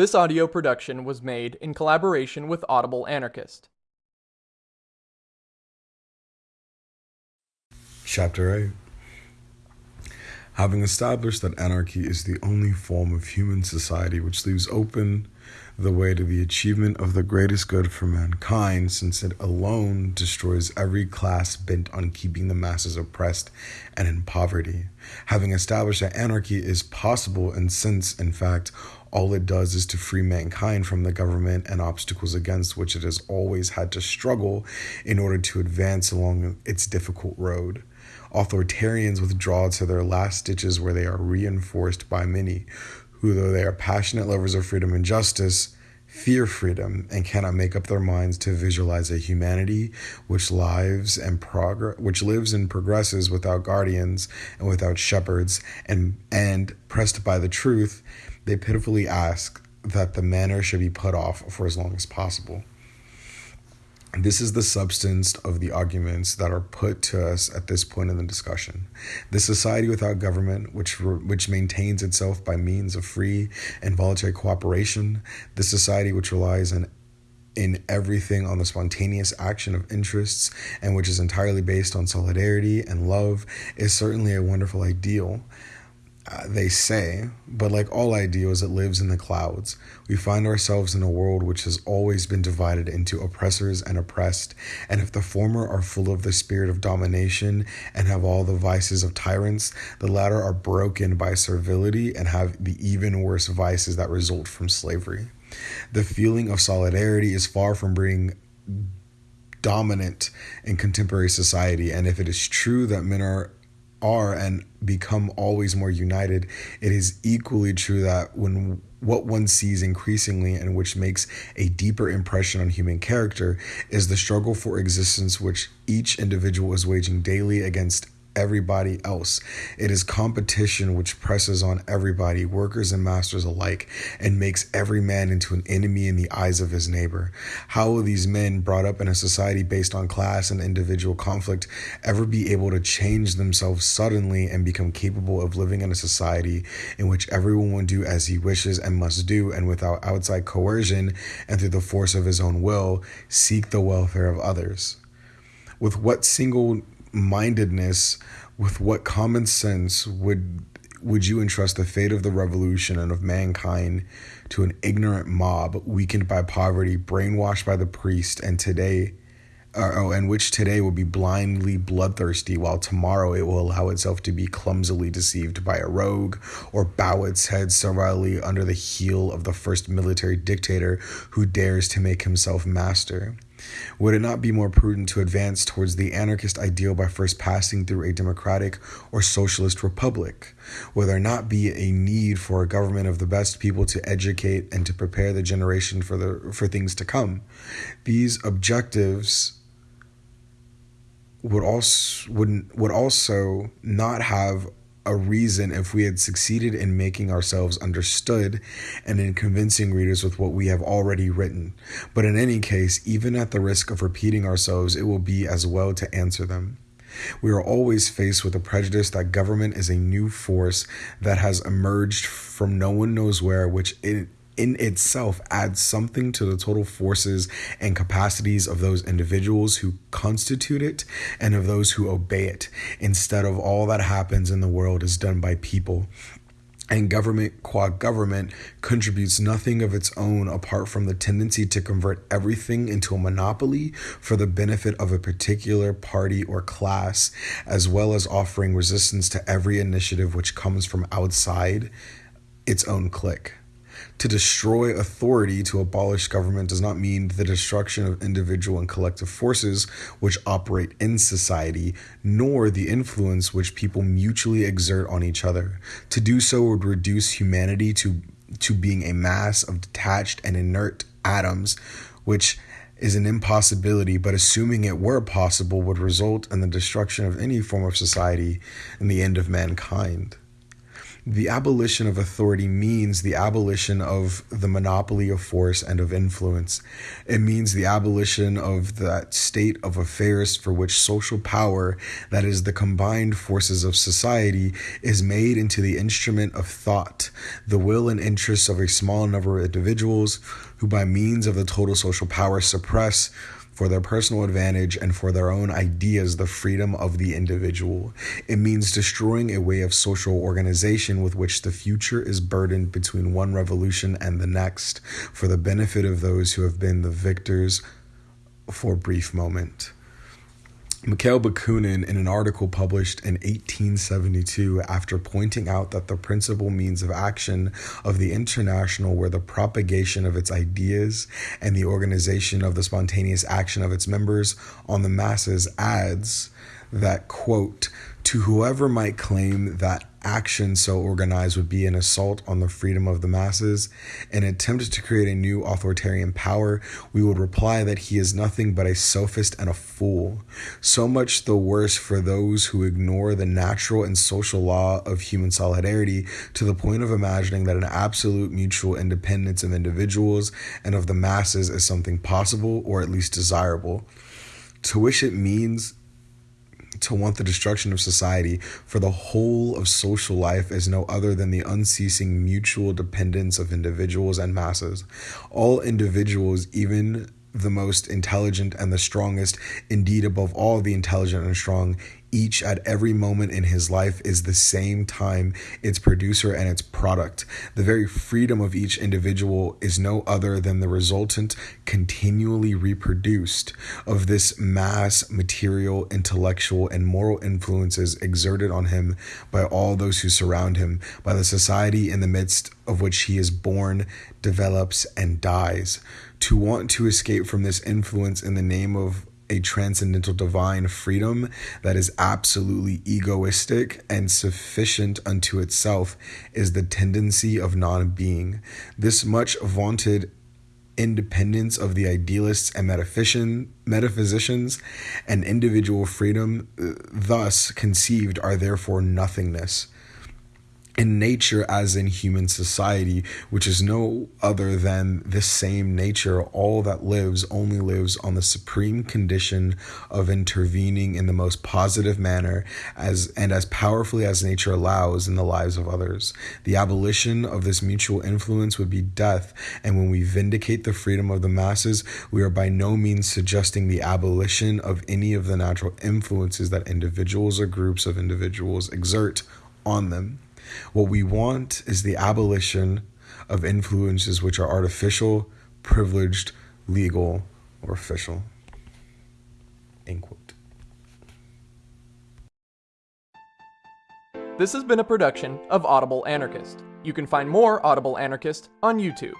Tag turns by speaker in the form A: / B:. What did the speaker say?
A: This audio production was made in collaboration with Audible Anarchist.
B: Chapter 8 Having established that anarchy is the only form of human society which leaves open the way to the achievement of the greatest good for mankind, since it alone destroys every class bent on keeping the masses oppressed and in poverty. Having established that anarchy is possible, and since, in fact, all it does is to free mankind from the government and obstacles against which it has always had to struggle in order to advance along its difficult road. Authoritarians withdraw to their last stitches where they are reinforced by many who, though they are passionate lovers of freedom and justice, fear freedom and cannot make up their minds to visualize a humanity which lives and progress which lives and progresses without guardians and without shepherds and and pressed by the truth they pitifully ask that the manner should be put off for as long as possible this is the substance of the arguments that are put to us at this point in the discussion. The society without government, which which maintains itself by means of free and voluntary cooperation, the society which relies on in everything on the spontaneous action of interests and which is entirely based on solidarity and love, is certainly a wonderful ideal. Uh, they say, but like all ideals, it lives in the clouds. We find ourselves in a world which has always been divided into oppressors and oppressed, and if the former are full of the spirit of domination and have all the vices of tyrants, the latter are broken by servility and have the even worse vices that result from slavery. The feeling of solidarity is far from being dominant in contemporary society, and if it is true that men are are and become always more united, it is equally true that when what one sees increasingly and which makes a deeper impression on human character is the struggle for existence which each individual is waging daily against everybody else. It is competition which presses on everybody, workers and masters alike, and makes every man into an enemy in the eyes of his neighbor. How will these men, brought up in a society based on class and individual conflict, ever be able to change themselves suddenly and become capable of living in a society in which everyone will do as he wishes and must do, and without outside coercion and through the force of his own will, seek the welfare of others? With what single mindedness, with what common sense would would you entrust the fate of the revolution and of mankind to an ignorant mob weakened by poverty, brainwashed by the priest, and today, uh, oh, and which today will be blindly bloodthirsty, while tomorrow it will allow itself to be clumsily deceived by a rogue, or bow its head servilely under the heel of the first military dictator who dares to make himself master? Would it not be more prudent to advance towards the anarchist ideal by first passing through a democratic or socialist republic? Will there not be a need for a government of the best people to educate and to prepare the generation for the for things to come? These objectives would also would would also not have a reason if we had succeeded in making ourselves understood and in convincing readers with what we have already written. But in any case, even at the risk of repeating ourselves, it will be as well to answer them. We are always faced with the prejudice that government is a new force that has emerged from no one knows where, which it in itself adds something to the total forces and capacities of those individuals who constitute it and of those who obey it, instead of all that happens in the world is done by people. And government, qua government, contributes nothing of its own apart from the tendency to convert everything into a monopoly for the benefit of a particular party or class, as well as offering resistance to every initiative which comes from outside its own clique. To destroy authority to abolish government does not mean the destruction of individual and collective forces which operate in society, nor the influence which people mutually exert on each other. To do so would reduce humanity to, to being a mass of detached and inert atoms, which is an impossibility, but assuming it were possible would result in the destruction of any form of society and the end of mankind. The abolition of authority means the abolition of the monopoly of force and of influence. It means the abolition of that state of affairs for which social power, that is, the combined forces of society, is made into the instrument of thought, the will and interests of a small number of individuals who, by means of the total social power, suppress for their personal advantage and for their own ideas the freedom of the individual. It means destroying a way of social organization with which the future is burdened between one revolution and the next for the benefit of those who have been the victors for a brief moment. Mikhail Bakunin, in an article published in 1872, after pointing out that the principal means of action of the international were the propagation of its ideas and the organization of the spontaneous action of its members on the masses, adds that, quote, to whoever might claim that action so organized would be an assault on the freedom of the masses, an attempt to create a new authoritarian power, we would reply that he is nothing but a sophist and a fool. So much the worse for those who ignore the natural and social law of human solidarity to the point of imagining that an absolute mutual independence of individuals and of the masses is something possible or at least desirable. To which it means to want the destruction of society, for the whole of social life is no other than the unceasing mutual dependence of individuals and masses. All individuals, even the most intelligent and the strongest, indeed, above all the intelligent and strong, each at every moment in his life is the same time its producer and its product. The very freedom of each individual is no other than the resultant, continually reproduced, of this mass, material, intellectual, and moral influences exerted on him by all those who surround him, by the society in the midst of which he is born, develops, and dies. To want to escape from this influence in the name of a transcendental divine freedom that is absolutely egoistic and sufficient unto itself is the tendency of non being. This much vaunted independence of the idealists and metaphysicians and individual freedom, uh, thus conceived, are therefore nothingness in nature as in human society, which is no other than the same nature. All that lives only lives on the supreme condition of intervening in the most positive manner as and as powerfully as nature allows in the lives of others. The abolition of this mutual influence would be death, and when we vindicate the freedom of the masses, we are by no means suggesting the abolition of any of the natural influences that individuals or groups of individuals exert on them. What we want is the abolition of influences which are artificial, privileged, legal, or official. End quote.
A: This has been a production of Audible Anarchist. You can find more Audible Anarchist on YouTube.